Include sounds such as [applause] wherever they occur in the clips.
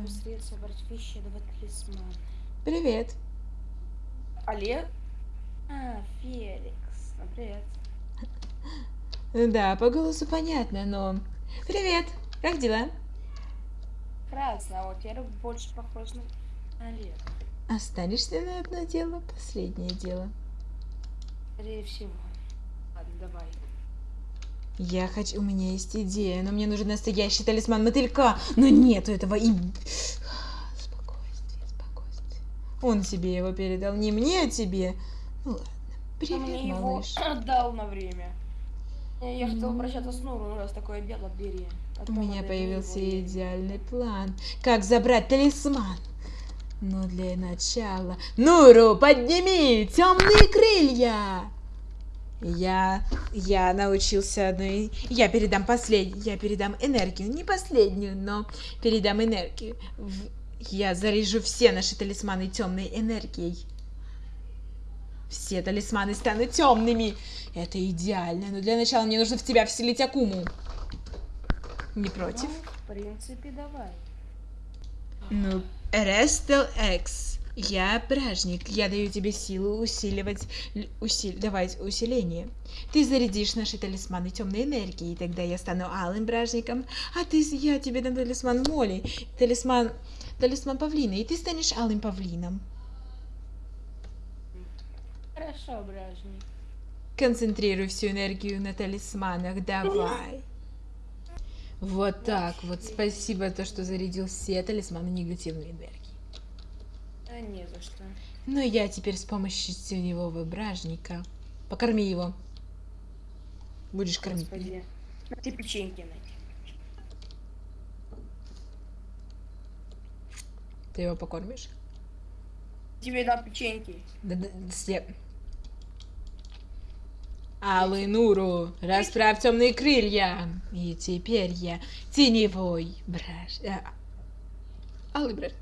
быстрее собрать вещи. Привет. Олег? А, Феликс. Ну, привет. Да, по голосу понятно, но... Привет, как дела? Красно, а вот я больше похож на Олег. Останешься на одно дело, последнее дело. Скорее всего. Ладно, давай. Я хочу... У меня есть идея, но мне нужен настоящий талисман мотылька. Но нету этого и... Спокойствие, спокойствие. Он себе его передал, не мне, а тебе. Ну ладно. Привет, мне малыш. его [laughs] отдал на время. Я, я хотел обращаться с Нуру, ну раз такое дело, бери. У меня появился его- идеальный план. Как забрать талисман? Но для начала... Нуру, подними темные крылья! Я... Я научился одной... Я передам последнюю... Я передам энергию. Не последнюю, но передам энергию. В- Я заряжу все наши талисманы темной энергией. Все талисманы станут темными. Это идеально. Но для начала мне нужно в тебя вселить Акуму. Не против? Ну, в принципе, давай. Ну, Рестел X. Я бражник. Я даю тебе силу усиливать... усил- давать усиление. Ты зарядишь наши талисманы темной энергией, и тогда я стану алым бражником, а ты... Я тебе дам талисман Моли, талисман... Талисман павлина, и ты станешь алым павлином. Хорошо, бражник. Концентрируй всю энергию на талисманах, давай. Вот так вот. Спасибо, то, что зарядил все талисманы негативной энергии. Да не за что. Но я теперь с помощью теневого бражника. Покорми его. Будешь кормить. Господи. Те печеньки найти. Ты его покормишь? Тебе дам печеньки. Да, да, все. Алый Нуру, расправь темные крылья. И теперь я теневой браж... а, Алый браж.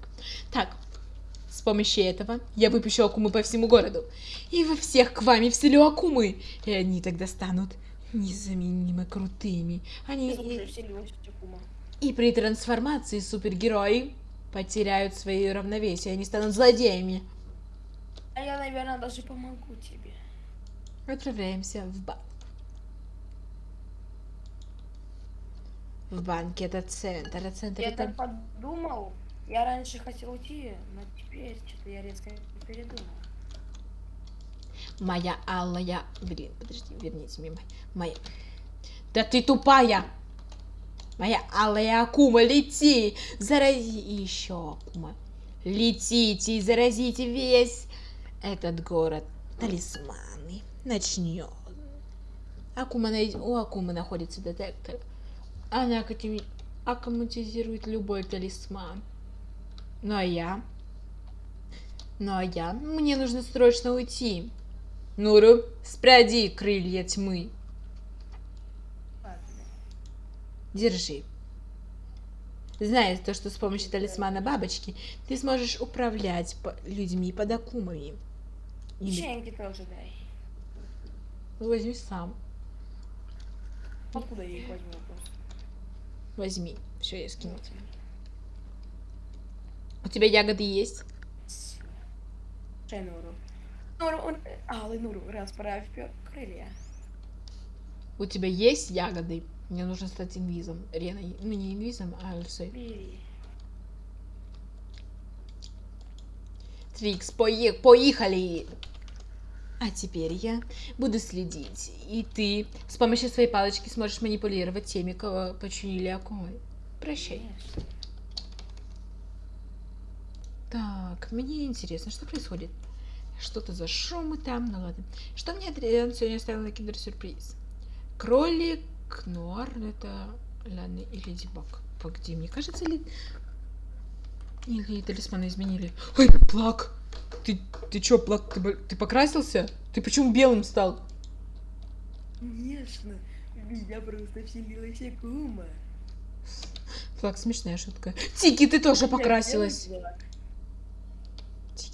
Так, с помощью этого я выпущу Акумы по всему городу. И во всех к вами вселю Акумы. И они тогда станут незаменимо крутыми. Они... И-. И при трансформации супергерои потеряют свое равновесие, они станут злодеями. А я, наверное, даже помогу тебе. Отправляемся в банк. В банке это центр, а центр Я это... так подумал. Я раньше хотел уйти, но теперь что-то я резко передумал. Моя алая... Блин, подожди, верните мне моя... Да ты тупая! Моя алая Акума, лети! Зарази еще Акума. Летите и заразите весь этот город. Талисманы. Начнем. Акума найд- У Акумы находится детектор. Она академи- аккуматизирует любой талисман. Ну а я? Ну а я? Мне нужно срочно уйти. Нуру, спряди крылья тьмы. Держи. Знаешь то, что с помощью талисмана бабочки ты сможешь управлять людьми под акумами. Или Печеньки тоже дай. возьми сам. Откуда я их возьму просто? Возьми. Все, я скину. тебе. У тебя ягоды есть? Чай Нуру. Нуру, он... Алый Нуру, расправь пё- крылья. У тебя есть ягоды? Мне нужно стать инвизом. Реной. Ну не инвизом, а Альсой. Бери. Трикс, пое- поехали! А теперь я буду следить. И ты с помощью своей палочки сможешь манипулировать теми, кого починили окой. Прощай. Конечно. Так, мне интересно, что происходит? Что-то за шумы там, ну ладно. Что мне Адриан сегодня оставил на киндер-сюрприз? Кролик, Нуар, это ладно, и Леди Баг. Погоди, мне кажется, ли... Или талисманы изменили? Ой, Плак! Ты, ты чё, Плак, ты, ты покрасился? Ты почему белым стал? Конечно. Меня просто вселилась Акума. Плак, смешная шутка. Тики, ты тоже покрасилась.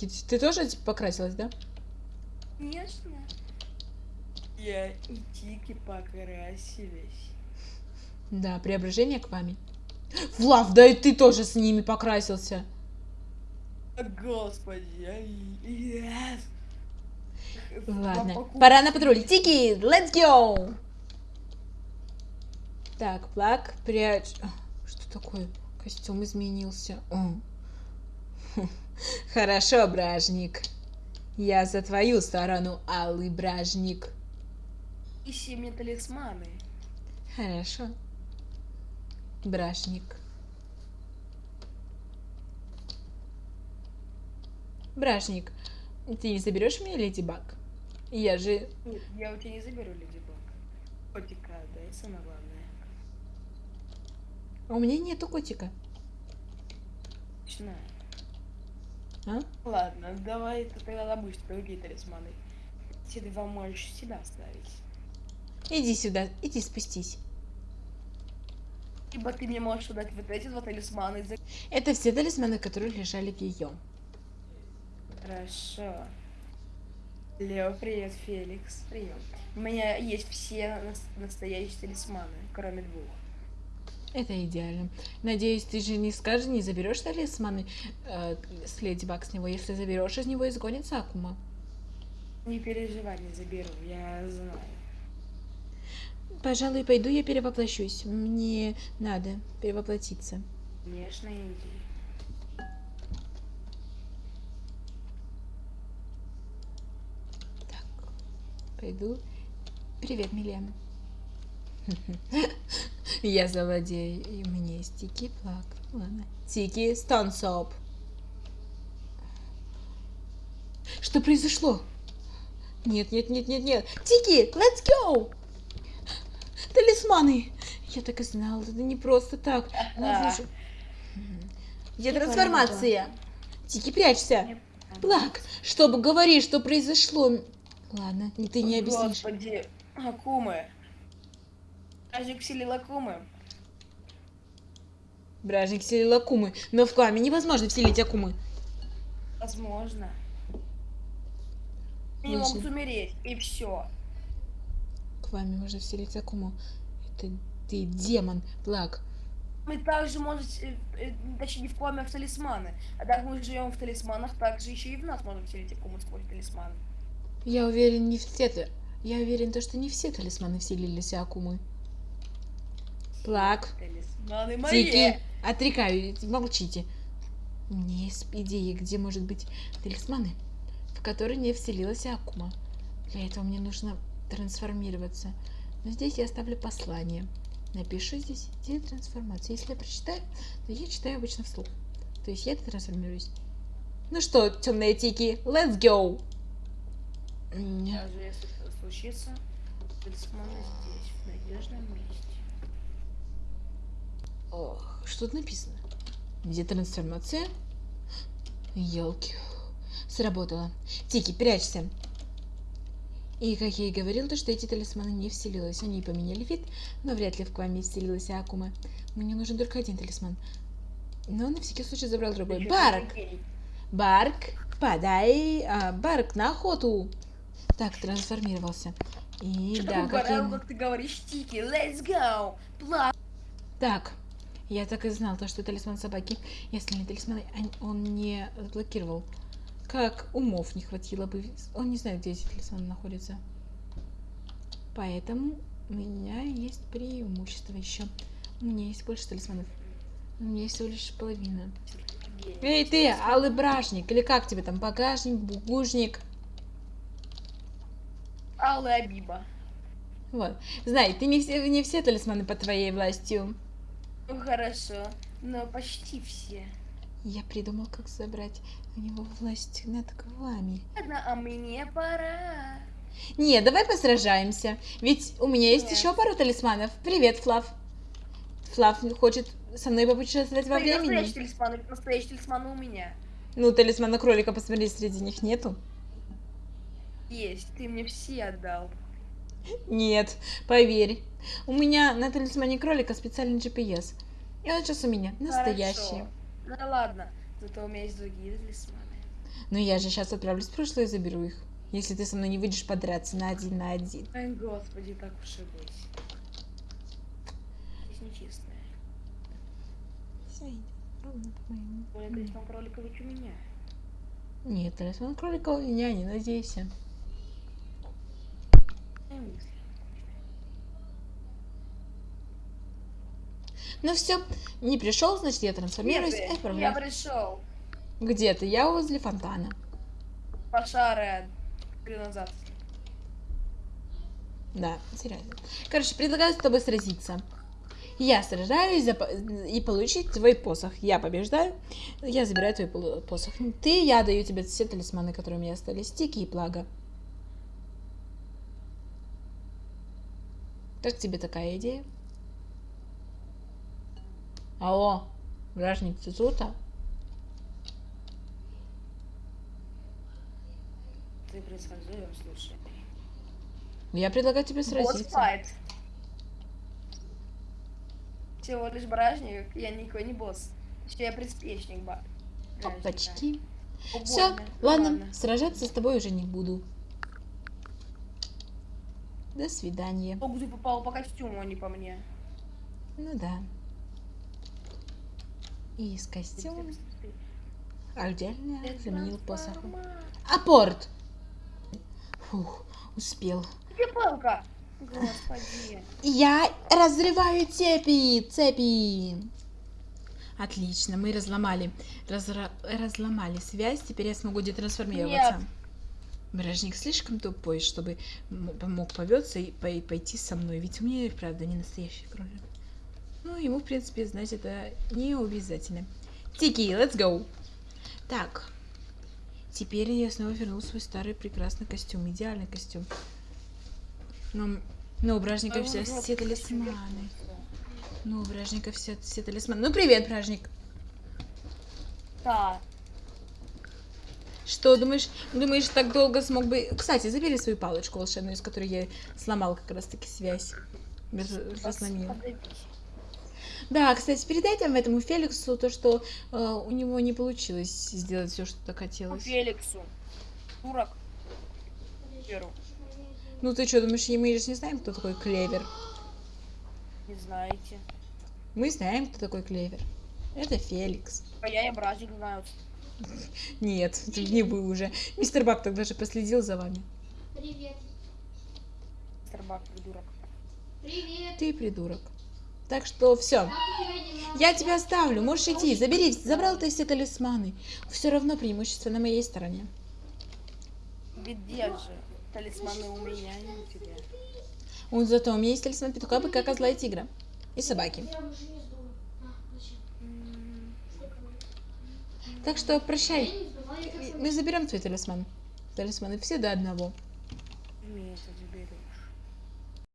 Тики, ты тоже типа, покрасилась, да? Конечно. Я и Тики покрасились. Да, преображение к вами. Флав, да и ты тоже с ними покрасился. Господи, ай, yes. Ладно, пора на патруль. Тики, let's go! Так, плак, прячь. Что такое? Костюм изменился. О. Хорошо, бражник. Я за твою сторону, алый бражник. Ищи мне талисманы. Хорошо. Бражник. Бражник, ты не заберешь меня, Леди Баг? Я же... Нет, я у тебя не заберу Леди Баг. Котика, да, и самое главное. А у меня нету котика. Точно. А? Ладно, давай ты тогда добудешь другие талисманы. Эти два можешь себя оставить. Иди сюда, иди спустись. Либо ты мне можешь дать вот эти два талисмана. За... Это все талисманы, которые лежали в ее. Хорошо. Лео, привет, Феликс. Прием. У меня есть все нас- настоящие талисманы, кроме двух. Это идеально. Надеюсь, ты же не скажешь, не заберешь талисманы э, с Леди Баг с него. Если заберешь, из него изгонится Акума. Не переживай, не заберу, я знаю. Пожалуй, пойду я перевоплощусь. Мне надо перевоплотиться. Конечно, иди. Так, пойду. Привет, Милена. [laughs] [laughs] Я злодей, и у меня есть Тики Плак. Ладно. Тики Стонсоп. Что произошло? Нет, нет, нет, нет, нет. Тики, let's go! Талисманы! Я так и знала, это не просто так. [laughs] Ловушек. Где трансформация? Тики, прячься. Мне Плак, чтобы говорить, что произошло. Ладно, ты не объяснишь. Господи, Акумы. Ажик вселил Акумы. Бражник вселил Акумы, но в Кламе невозможно вселить Акумы. Возможно. Они могут умереть, и все. К вами можно вселить Акуму. Это ты демон, Плак. Мы также можем, э, э, точнее не в коме, а в талисманы. А так мы живем в талисманах, также еще и в нас можно вселить Акуму сквозь талисман. Я уверен, не все. Я уверен, то, что не все талисманы вселились Акумы. Плак, мои. Тики, отрекаю, молчите. У меня есть идея, где может быть талисманы, в которые не вселилась Акума. Для этого мне нужно трансформироваться. Но здесь я оставлю послание. Напишу здесь идея трансформации. Если я прочитаю, то я читаю обычно вслух. То есть я трансформируюсь. Ну что, темные тики, let's go! Даже если случится, талисманы здесь, в надежном месте. Ох, что тут написано? Где трансформация? Елки. Сработало. Тики, прячься. И, как я и говорил, то, что эти талисманы не вселились. Они поменяли вид, но вряд ли в Кваме вселилась Акума. Мне нужен только один талисман. Но на всякий случай забрал другой. Барк! Барк, подай а, Барк на охоту. Так, трансформировался. И да, как я... как ты говоришь, Тики, let's go! Пла- Так, я так и знал, то, что талисман собаки и остальные талисманы он- не заблокировал. Как умов не хватило бы. Он не знает, где эти талисманы находятся. Поэтому у меня есть преимущество еще. У меня есть больше талисманов. У меня есть всего лишь половина. Эй ты, алый бражник, или как тебе там, багажник, бугужник. Алла Абиба. Вот. Знай, ты не все, не все талисманы под твоей властью. Ну хорошо, но почти все. Я придумал, как забрать у него власть над вами. Ладно, а мне пора. Не, давай посражаемся. Ведь у меня есть Нет. еще пару талисманов. Привет, Флав. Флав хочет со мной попутешествовать во Настоящий времени. талисман, настоящий талисман у меня. Ну, талисмана кролика, посмотри, среди них нету. Есть, ты мне все отдал. Нет, поверь. У меня на талисмане кролика специальный GPS. И он сейчас у меня настоящий. Хорошо. Ну ладно, зато у меня есть другие талисманы. Но я же сейчас отправлюсь в прошлое и заберу их. Если ты со мной не выйдешь подраться на один на один. Ой, господи, так уж и быть. Здесь нечестное. сойдет ровно по моему. Более талисман кролика у меня. Нет, талисман кролика у меня, не надейся. Ну все, не пришел, значит я трансформируюсь и Нет, я отправляю. пришел. Где ты? Я возле фонтана. Пошары назад. Да, серьезно. Короче, предлагаю с тобой сразиться. Я сражаюсь за и получить твой посох. Я побеждаю, я забираю твой посох. Ты, я даю тебе все талисманы, которые у меня остались. Стики и плага. Как тебе такая идея? Алло, вражник, ты тут? а? Ты предсказуем, слушай. Я предлагаю тебе сразиться. Босс-файт. Всего лишь бражник, я никакой не босс. Еще я приспешник ба. Опачки. О, Все, больно. ладно, сражаться с тобой уже не буду. До свидания. Ты попал по костюму, а не по мне. Ну да. И с костюмом отдельно заменил посохом. Апорт! Фух, успел. Где палка? Господи. Я разрываю цепи! Цепи! Отлично, мы разломали, разра- разломали связь, теперь я смогу детрансформироваться. Нет. Бражник слишком тупой, чтобы мог поветься и пой- пойти со мной, ведь у меня и правда не настоящий кролик. Ну, ему, в принципе, знать это не обязательно. Тики, let's go! Так, теперь я снова вернул свой старый прекрасный костюм, идеальный костюм. Но, но у Бражника все, все талисманы. Ну, у Бражника все, все талисманы. Ну, привет, Бражник! Да. Что, думаешь, думаешь, так долго смог бы... Кстати, забери свою палочку волшебную, из которой я сломал как раз-таки связь. Раз- Разломил. Подавись. Да, кстати, передай там этому Феликсу то, что э, у него не получилось сделать все, что так хотелось. Феликсу. Дурак. Ну ты что, думаешь, мы же не знаем, кто такой Клевер? Не знаете. Мы знаем, кто такой Клевер. Это Феликс. А я и бразик знаю. Нет, не вы уже. Мистер Бак тогда же последил за вами. Привет. Старбак, придурок. Привет. Ты придурок. Так что все. Я тебя оставлю, можешь идти. Забери, забрал ты все талисманы. Все равно преимущество на моей стороне. Где же? Талисманы у меня, а не у тебя. Он зато у меня есть талисман петуха, быка, козла и тигра. И собаки. Так что прощай. Мы заберем твой талисман. Талисманы все до одного. Заберу.